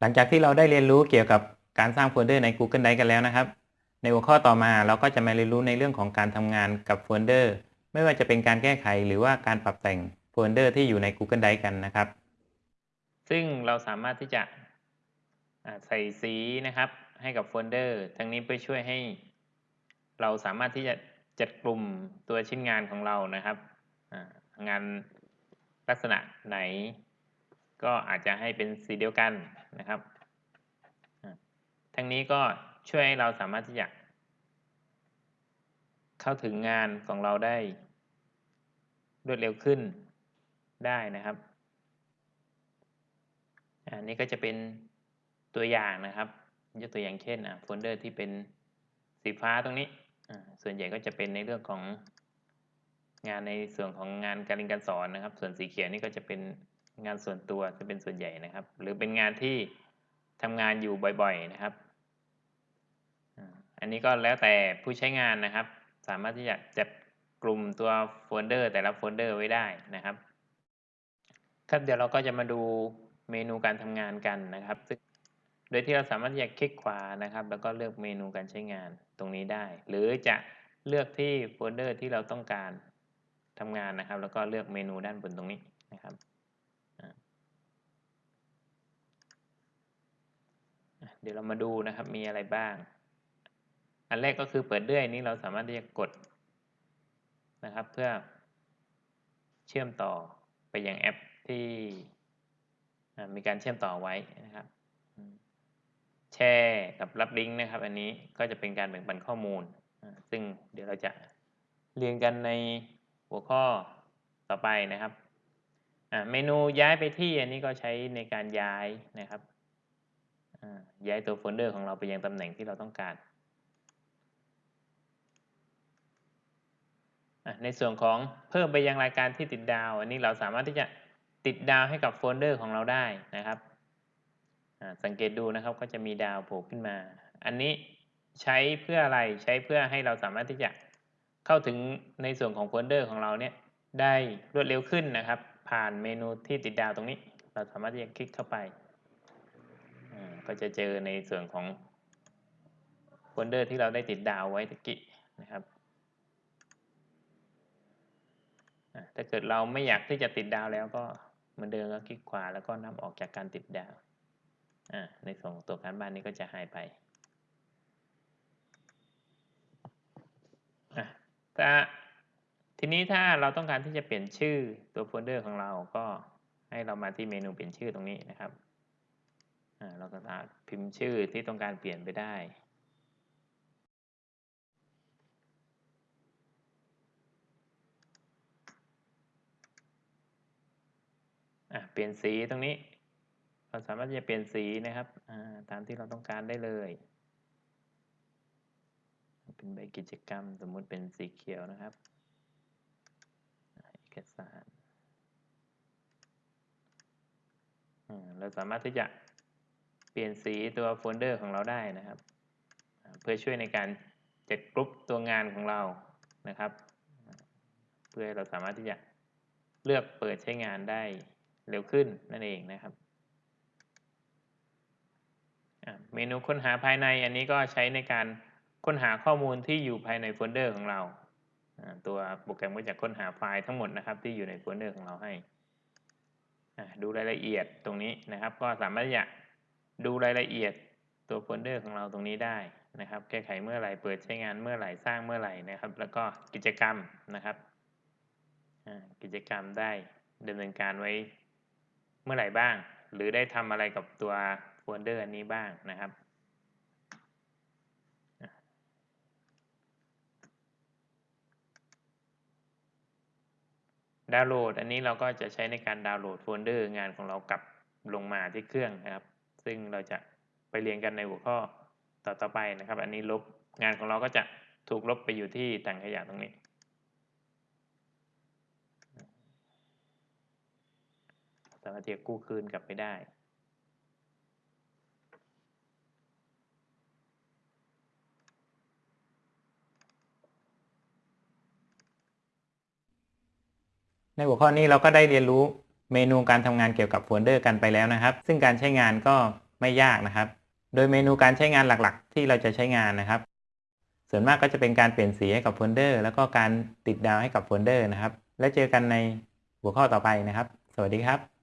หลังจากที่เราได้เรียนรู้เกี่ยวกับการสร้างโฟลเดอร์ใน Google Drive กันแล้วนะครับ ในหัวข้อต่อมาเราก็จะมาเรียนรู้ในเรื่องของการทำงานกับโฟลเดอร์ ไม่ว่าจะเป็นการแก้ไขหรือว่าการปรับแต่งโฟลเดอร์ที่อยู่ใน Google Drive กันนะครับ ซึ่งเราสามารถที่จะใส่สีนะครับให้กับโฟลเดอร์ ทั้งนี้เพื่อช่วยให้ เราสามารถที่จะจัดกลุ่มตัวชิ้นงานของเรานะครับ งานลักษณะไหน ก็อาจจะให้เป็นสีเดียวกัน นะครับอ่าทั้งนี้ก็ช่วยให้เราสามารถที่จะเข้าถึงงานของเราได้รวดเร็วขึ้นได้นะครับ อันนี้ก็จะเป็นตัวอย่างนะครับยกตัวอย่างเช่นโฟลเดอร์ที่เป็นสีฟ้าตรงนี้ ส่วนใหญ่ก็จะเป็นในเรื่องของงานในส่วนของงานการเรียนการสอนนะครับ ส่วนสีเขียวนี่ก็จะเป็น งานส่วนตัวจะเป็นส่วนใหญ่นะครับ หรือเป็นงานที่ทำงานอยู่บ่อยๆนะครับ อันนี้ก็แล้วแต่ผู้ใช้งานนะครับ สามารถที่จะจัดกลุ่มตัวโฟลเดอร์แต่ละโฟลเดอร์ไว้ได้นะครับ ครับเดี๋ยวเราก็จะมาดูเมนูการทำงานกันนะครับซึ่งโดยที่เราสามารถที่จะคลิกขวานะครับ แล้วก็เลือกเมนูการใช้งานตรงนี้ได้ หรือจะเลือกที่โฟลเดอร์ที่เราต้องการทำงานนะครับ แล้วก็เลือกเมนูด้านบนตรงนี้นะครับอ่าอะ เดี๋ยวเรามาดูนะครับมีอะไรบ้าง อันแรกก็คือเปิดเลื่อยนี้เราสามารถที่จะกดนะครับ เพื่อเชื่อมต่อไปยังแอปที่มีการเชื่อมต่อไว้นะครับ แชร์กับรับลิงก์นะครับ อันนี้ก็จะเป็นการแบ่งปันข้อมูล ซึ่งเดี๋ยวเราจะเรียนกันในหัวข้อต่อไปนะครับเมนูย้ายไปที่อันนี้ก็ใช้ในการย้ายนะครับ ย้ายตัวโฟลเดอร์ของเราไปยังตำแหน่งที่เราต้องการ ในส่วนของเพิ่มไปยังรายการที่ติดดาว อันนี้เราสามารถที่จะติดดาวให้กับโฟลเดอร์ของเราได้นะครับสังเกตดูนะครับก็จะมีดาวโผล่ขึ้นมา อันนี้ใช้เพื่ออะไรใช้เพื่อให้เราสามารถที่จะเข้าถึงในส่วนของโฟลเดอร์ของเราเนี่ยได้รวดเร็วขึ้นนะครับ ผ่านเมนูที่ติดดาวตรงนี้ เราสามารถที่จะคลิกเข้าไป ก็จะเจอในส่วนของโฟลเดอร์ที่เราได้ติดดาวไว้ตะกี้นะครับถ้าเกิดเราไม่อยากที่จะติดดาวแล้วก็เหมือนเดิมก็คลิกขวาแล้วก็นำออกจากการติดดาวในส่วนของตัวการบ้านนี้ก็จะหายไปอ่ทีนี้ถ้าเราต้องการที่จะเปลี่ยนชื่อตัวโฟลเดอร์ของเราก็ให้เรามาที่เมนูเปลี่ยนชื่อตรงนี้นะครับ เราก็สามารถพิมพ์ชื่อที่ต้องการเปลี่ยนไปได้เปลี่ยนสีตรงนี้ เราสามารถจะเปลี่ยนสีนะครับตามที่เราต้องการได้เลย เป็นใบกิจกรรมสมมุติเป็นสีเขียวนะครับเอกสารเราสามารถที่จะ เปลี่ยนสีตัวโฟลเดอร์ของเราได้นะครับ เพื่อช่วยในการจัดกรุ๊ปตัวงานของเรานะครับ เพื่อเราสามารถที่จะเลือกเปิดใช้งานได้เร็วขึ้นนั่นเองนะครับเมนูค้นหาภายในอันนี้ก็ใช้ในการค้นหาข้อมูลที่อยู่ภายในโฟลเดอร์ของเรา ตัวโปรแกรมก็จะค้นหาไฟล์ทั้งหมดนะครับที่อยู่ในโฟลเดอร์ของเราให้ ดูรายละเอียดตรงนี้นะครับ ก็สามารถที่จะ ดูรายละเอียดตัวโฟลเดอร์ของเราตรงนี้ได้นะครับ แก้ไขเมื่อไหร่ เปิดใช้งานเมื่อไหร่ สร้างเมื่อไหร่นะครับ แล้วก็กิจกรรมนะครับ กิจกรรมได้ดำเนินการไว้เมื่อไหร่บ้าง หรือได้ทำอะไรกับตัวโฟลเดอร์อันนี้บ้างนะครับดาวน์โหลด อันนี้เราก็จะใช้ในการดาวน์โหลดโฟลเดอร์งานของเรากลับลงมาที่เครื่องนะครับ ซึ่งเราจะไปเรียนกันในหัวข้อต่อตอไปนะครับ อันนี้ลบงานของเราก็จะถูกลบไปอยู่ที่ถังขยะตรงนี้ สามารถที่จะกู้คืนกลับไปได้ในหัวข้อนี้เราก็ได้เรียนรู้ เมนูการทำงานเกี่ยวกับโฟลเดอร์กันไปแล้วนะครับ ซึ่งการใช้งานก็ไม่ยากนะครับ โดยเมนูการใช้งานหลักๆ ที่เราจะใช้งานนะครับ ส่วนมากก็จะเป็นการเปลี่ยนสีให้กับโฟลเดอร์แล้วก็การติดดาวให้กับโฟลเดอร์นะครับ และเจอกันในหัวข้อต่อไปนะครับ สวัสดีครับ